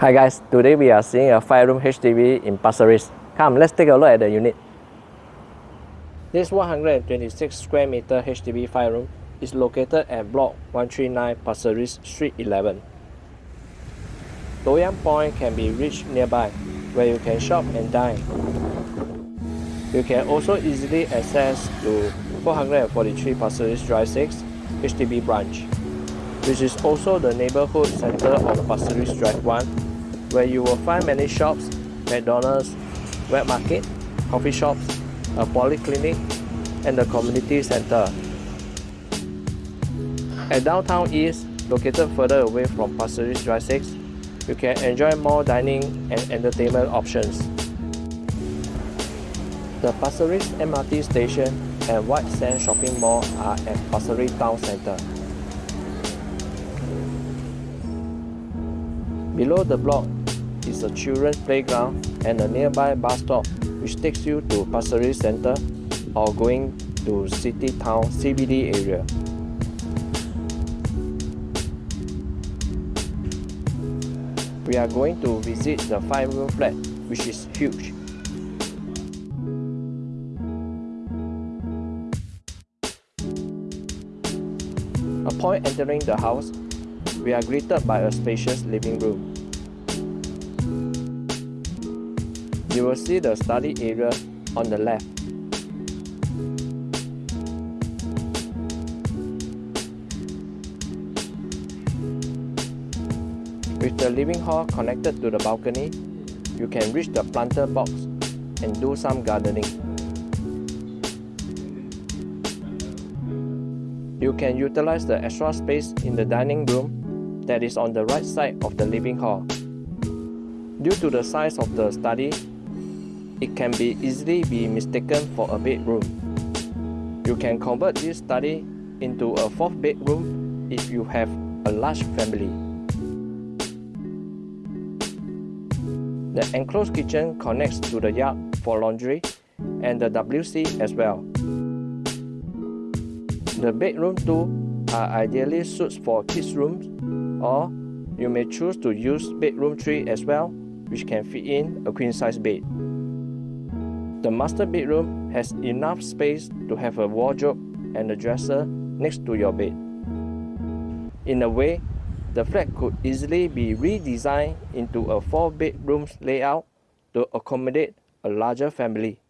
Hi guys, today we are seeing a 5-room HDB in Pasir Ris. Come, let's take a look at the unit. This 126 square meter HDB 5-room is located at Block 139 Pasir Ris Street 11. Loyang Point can be reached nearby, where you can shop and dine. You can also easily access to 443 Pasir Ris Drive 6 HDB branch which is also the neighborhood center of Pasir Ris Drive 1, where you will find many shops, McDonald's, wet market, coffee shops, a polyclinic, and the community center. At Downtown East, located further away from Pasir Ris Drive 6, you can enjoy more dining and entertainment options. The Pasir Ris MRT station and White Sand Shopping Mall are at Pasir Ris Town Centre. Below the block is a children's playground and a nearby bus stop which takes you to Pasir Ris Center or going to City Town CBD area. We are going to visit the 5-room flat which is huge. Upon entering the house, we are greeted by a spacious living room. You will see the study area on the left. With the living hall connected to the balcony, you can reach the planter box and do some gardening. You can utilize the extra space in the dining room that is on the right side of the living hall. Due to the size of the study, it can be easily be mistaken for a bedroom. You can convert this study into a fourth bedroom if you have a large family. The enclosed kitchen connects to the yard for laundry and the WC as well. The bedroom too are ideally suited for kids' rooms or you may choose to use bedroom 3 as well which can fit in a queen size bed. The master bedroom has enough space to have a wardrobe and a dresser next to your bed. In a way, the flat could easily be redesigned into a 4 bedrooms layout to accommodate a larger family.